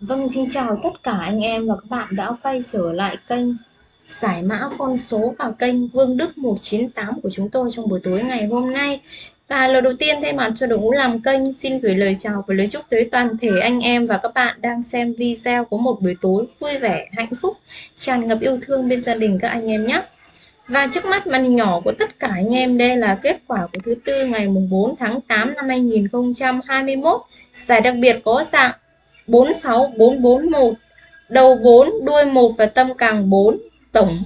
Vâng, xin chào tất cả anh em và các bạn đã quay trở lại kênh giải mã con số vào kênh Vương Đức 198 của chúng tôi trong buổi tối ngày hôm nay. Và lần đầu tiên thay mặt cho đội ngũ làm kênh xin gửi lời chào và lời chúc tới toàn thể anh em và các bạn đang xem video có một buổi tối vui vẻ, hạnh phúc, tràn ngập yêu thương bên gia đình các anh em nhé. Và trước mắt màn hình nhỏ của tất cả anh em đây là kết quả của thứ tư ngày mùng 4 tháng 8 năm 2021. Giải đặc biệt có dạng 46441 đầu 4 đuôi 1 và tâm càng 4 tổng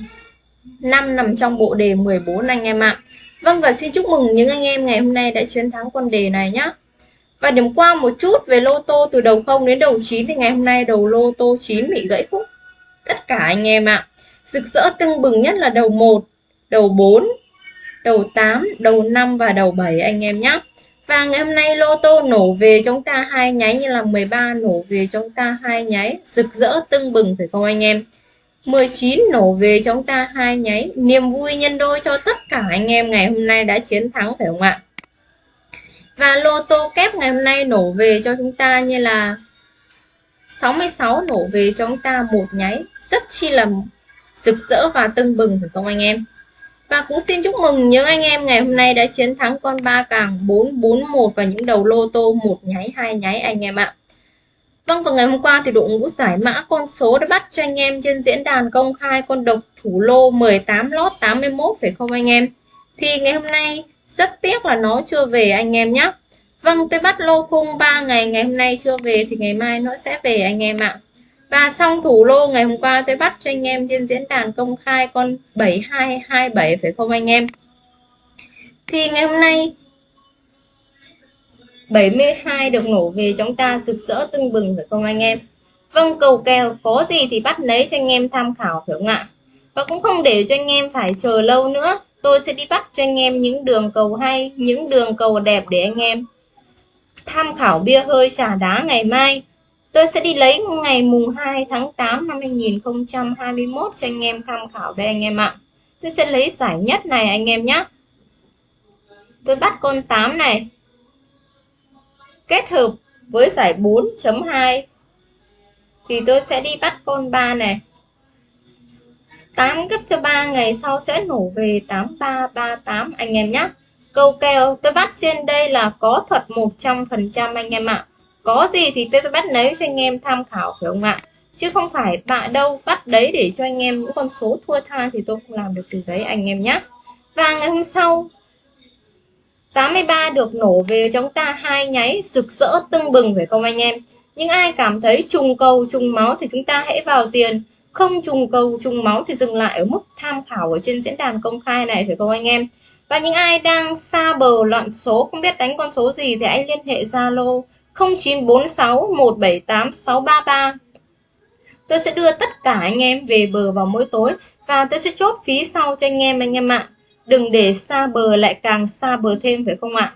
5 nằm trong bộ đề 14 anh em ạ. Vâng và xin chúc mừng những anh em ngày hôm nay đã chiến thắng con đề này nhé và điểm qua một chút về lô tô từ đầu 0 đến đầu 9 thì ngày hôm nay đầu lô tô 9 bị gãy khúc. Tất cả anh em ạ. Rực rỡ tưng bừng nhất là đầu 1 đầu 4 đầu 8 đầu 5 và đầu 7 anh em nhé và ngày hôm nay lô tô nổ về chúng ta hai nháy như là 13 nổ về chúng ta hai nháy. Rực rỡ, tưng bừng phải không anh em? 19 nổ về chúng ta hai nháy. Niềm vui nhân đôi cho tất cả anh em ngày hôm nay đã chiến thắng phải không ạ? Và lô tô kép ngày hôm nay nổ về cho chúng ta như là 66 nổ về cho chúng ta một nháy. Rất chi là rực rỡ và tưng bừng phải không anh em? Và cũng xin chúc mừng những anh em ngày hôm nay đã chiến thắng con ba càng 441 và những đầu lô tô một nháy, hai nháy anh em ạ. Vâng và ngày hôm qua thì đội ngũ giải mã con số đã bắt cho anh em trên diễn đàn công khai con độc thủ lô 18 lót 81 phải không anh em? Thì ngày hôm nay rất tiếc là nó chưa về anh em nhé. Vâng tôi bắt lô khung 3 ngày ngày hôm nay chưa về thì ngày mai nó sẽ về anh em ạ. Và xong thủ lô ngày hôm qua tôi bắt cho anh em trên diễn đàn công khai con 7227 phải không anh em? Thì ngày hôm nay 72 được nổ về chúng ta rực rỡ tưng bừng phải không anh em? Vâng cầu kèo có gì thì bắt lấy cho anh em tham khảo phải không ạ? Và cũng không để cho anh em phải chờ lâu nữa Tôi sẽ đi bắt cho anh em những đường cầu hay, những đường cầu đẹp để anh em tham khảo bia hơi xả đá ngày mai Tôi sẽ đi lấy ngày mùng 2 tháng 8 năm 2021 cho anh em tham khảo đây anh em ạ. Tôi sẽ lấy giải nhất này anh em nhé. Tôi bắt con 8 này. Kết hợp với giải 4.2 thì tôi sẽ đi bắt con 3 này. 8 gấp cho 3 ngày sau sẽ nổ về 8338 anh em nhé. Câu kèo tôi bắt trên đây là có thuật 100% anh em ạ có gì thì tôi bắt lấy cho anh em tham khảo, phải không ạ? Chứ không phải bạn đâu bắt đấy để cho anh em những con số thua tha thì tôi không làm được từ đấy, anh em nhé và ngày hôm sau 83 được nổ về chúng ta hai nháy rực rỡ tưng bừng, phải không anh em? Nhưng ai cảm thấy trùng cầu, trùng máu thì chúng ta hãy vào tiền. Không trùng cầu, trùng máu thì dừng lại ở mức tham khảo ở trên diễn đàn công khai này, phải không anh em? Và những ai đang xa bờ loạn số, không biết đánh con số gì thì hãy liên hệ Zalo 0946 178 633 Tôi sẽ đưa tất cả anh em về bờ vào mỗi tối và tôi sẽ chốt phí sau cho anh em anh em ạ. Đừng để xa bờ lại càng xa bờ thêm, phải không ạ?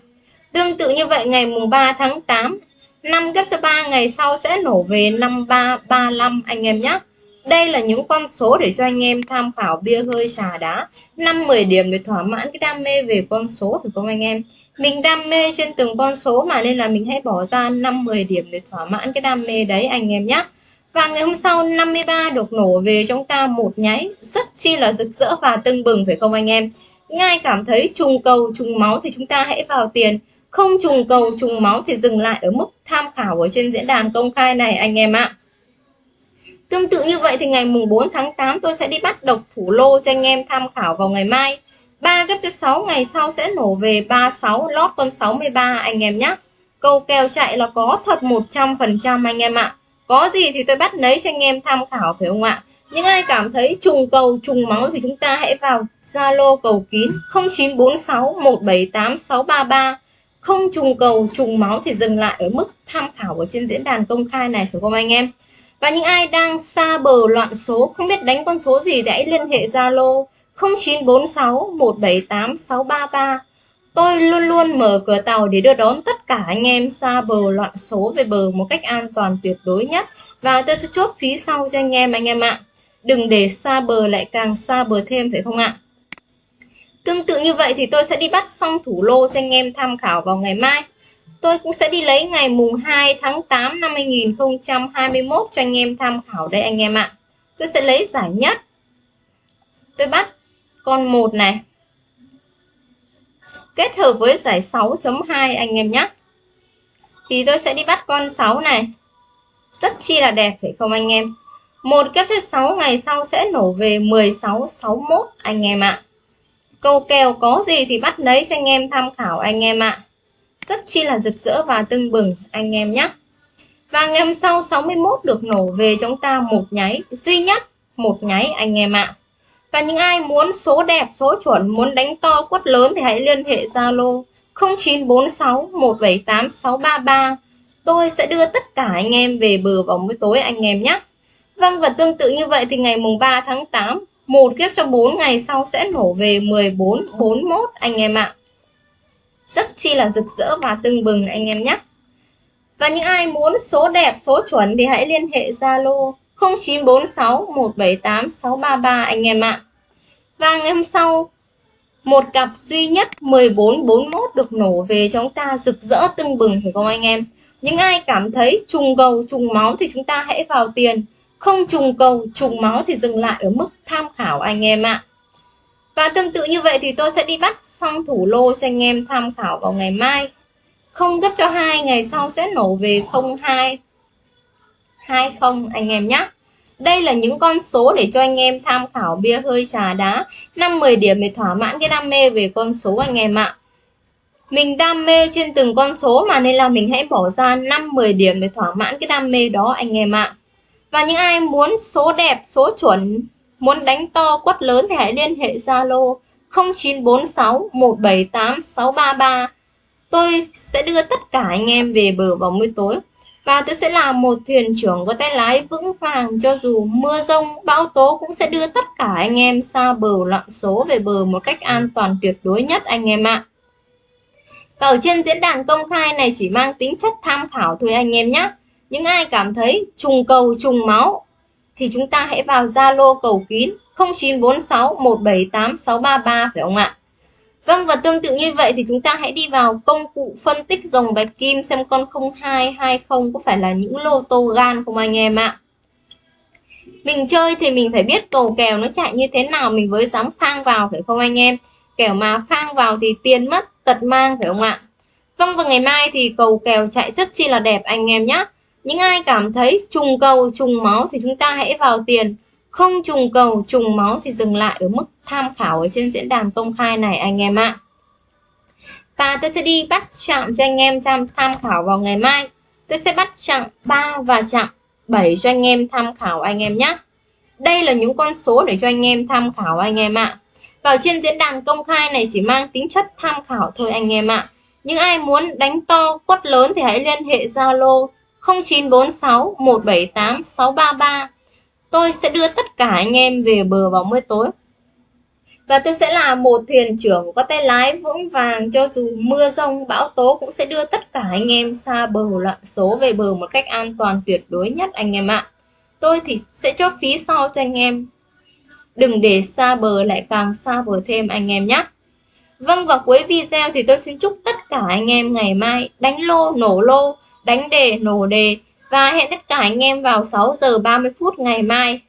Tương tự như vậy, ngày mùng 3 tháng 8 5 ghép cho 3 ngày sau sẽ nổ về 5335 anh em nhé. Đây là những con số để cho anh em tham khảo bia hơi trà đá. 5-10 điểm để thỏa mãn cái đam mê về con số phải không anh em? mình đam mê trên từng con số mà nên là mình hãy bỏ ra 5-10 điểm để thỏa mãn cái đam mê đấy anh em nhé và ngày hôm sau 53 được nổ về chúng ta một nháy. Rất chi là rực rỡ và tưng bừng phải không anh em? Ngay cảm thấy trùng cầu, trùng máu thì chúng ta hãy vào tiền. Không trùng cầu, trùng máu thì dừng lại ở mức tham khảo ở trên diễn đàn công khai này anh em ạ. Tương tự như vậy thì ngày mùng 4 tháng 8 tôi sẽ đi bắt độc thủ lô cho anh em tham khảo vào ngày mai 3 gấp cho 6 ngày sau sẽ nổ về 36 lót con 63 anh em nhé. Câu kèo chạy là có thật 100% anh em ạ. Có gì thì tôi bắt lấy cho anh em tham khảo phải không ạ? Những ai cảm thấy trùng cầu, trùng máu thì chúng ta hãy vào Zalo cầu kín 0946 178 633. Không trùng cầu, trùng máu thì dừng lại ở mức tham khảo ở trên diễn đàn công khai này phải không anh em? Và những ai đang xa bờ loạn số, không biết đánh con số gì thì hãy liên hệ Zalo 0946 178 633. Tôi luôn luôn mở cửa tàu để đưa đón tất cả anh em xa bờ loạn số về bờ một cách an toàn tuyệt đối nhất. Và tôi sẽ chốt phí sau cho anh em anh em ạ. Đừng để xa bờ lại càng xa bờ thêm phải không ạ? Tương tự như vậy thì tôi sẽ đi bắt xong thủ lô cho anh em tham khảo vào ngày mai. Tôi cũng sẽ đi lấy ngày mùng 2 tháng 8 năm 2021 cho anh em tham khảo đây anh em ạ. Tôi sẽ lấy giải nhất. Tôi bắt con 1 này. Kết hợp với giải 6.2 anh em nhé. Thì tôi sẽ đi bắt con 6 này. Rất chi là đẹp, phải không anh em? Một kép thứ 6 ngày sau sẽ nổ về 1661 anh em ạ. Câu kèo có gì thì bắt lấy cho anh em tham khảo anh em ạ. Rất chi là rực rỡ và tưng bừng anh em nhé. Và ngày hôm sau 61 được nổ về chúng ta một nháy duy nhất một nháy anh em ạ. Và những ai muốn số đẹp, số chuẩn, muốn đánh to quất lớn thì hãy liên hệ Zalo 0946 178 633. Tôi sẽ đưa tất cả anh em về bờ vào buổi tối anh em nhé. Vâng và tương tự như vậy thì ngày mùng 3 tháng 8 một kiếp cho 4 ngày sau sẽ nổ về 1441 anh em ạ. Rất chi là rực rỡ và tưng bừng anh em nhé. Và những ai muốn số đẹp, số chuẩn thì hãy liên hệ Zalo 0946 178 633 anh em ạ. Và ngày hôm sau một cặp duy nhất 1441 được nổ về cho chúng ta rực rỡ tưng bừng phải không anh em? Những ai cảm thấy trùng cầu trùng máu thì chúng ta hãy vào tiền không trùng cầu trùng máu thì dừng lại ở mức tham khảo anh em ạ và tương tự như vậy thì tôi sẽ đi bắt xong thủ lô cho anh em tham khảo vào ngày mai. Không gấp cho hai ngày sau sẽ nổ về 02 20 anh em nhé. Đây là những con số để cho anh em tham khảo bia hơi trà đá. 5-10 điểm để thỏa mãn cái đam mê về con số anh em ạ. Mình đam mê trên từng con số mà nên là mình hãy bỏ ra 5-10 điểm để thỏa mãn cái đam mê đó anh em ạ. Và những ai muốn số đẹp, số chuẩn, muốn đánh to quất lớn thì hãy liên hệ Zalo 0946 178 633. Tôi sẽ đưa tất cả anh em về bờ vào buổi tối. Và tôi sẽ là một thuyền trưởng có tay lái vững vàng cho dù mưa rông, bão tố cũng sẽ đưa tất cả anh em xa bờ lặn số về bờ một cách an toàn tuyệt đối nhất anh em ạ. Và ở trên diễn đàn công khai này chỉ mang tính chất tham khảo thôi anh em nhé. Những ai cảm thấy trùng cầu trùng máu thì chúng ta hãy vào Zalo cầu kín 0946 178 633 phải không ạ? Vâng và tương tự như vậy thì chúng ta hãy đi vào công cụ phân tích dòng bạch kim xem con 0220 có phải là những lô tô gan không anh em ạ? Mình chơi thì mình phải biết cầu kèo nó chạy như thế nào, mình mới dám phang vào, phải không anh em? Kẻo mà phang vào thì tiền mất, tật mang, phải không ạ? Vâng và ngày mai thì cầu kèo chạy rất chi là đẹp anh em nhé. Những ai cảm thấy trùng cầu, trùng máu thì chúng ta hãy vào tiền. Không trùng cầu, trùng máu thì dừng lại ở mức tham khảo ở trên diễn đàn công khai này anh em ạ. Và tôi sẽ đi bắt chạm cho anh em tham, tham khảo vào ngày mai. Tôi sẽ bắt chạm 3 và chạm 7 cho anh em tham khảo anh em nhé. Đây là những con số để cho anh em tham khảo anh em ạ. Vào trên diễn đàn công khai này chỉ mang tính chất tham khảo thôi anh em ạ. Những ai muốn đánh to, quất lớn thì hãy liên hệ Zalo 0946 178 633. Tôi sẽ đưa tất cả anh em về bờ vào buổi tối. Và tôi sẽ là một thuyền trưởng có tay lái vững vàng cho dù mưa rông, bão tố cũng sẽ đưa tất cả anh em xa bờ lặn số về bờ một cách an toàn tuyệt đối nhất anh em ạ. Tôi thì sẽ cho phí sau cho anh em. Đừng để xa bờ lại càng xa bờ thêm anh em nhé. Vâng và cuối video thì tôi xin chúc tất cả anh em ngày mai đánh lô, nổ lô đánh đề, nổ đề và hẹn tất cả anh em vào 6 giờ 30 phút ngày mai.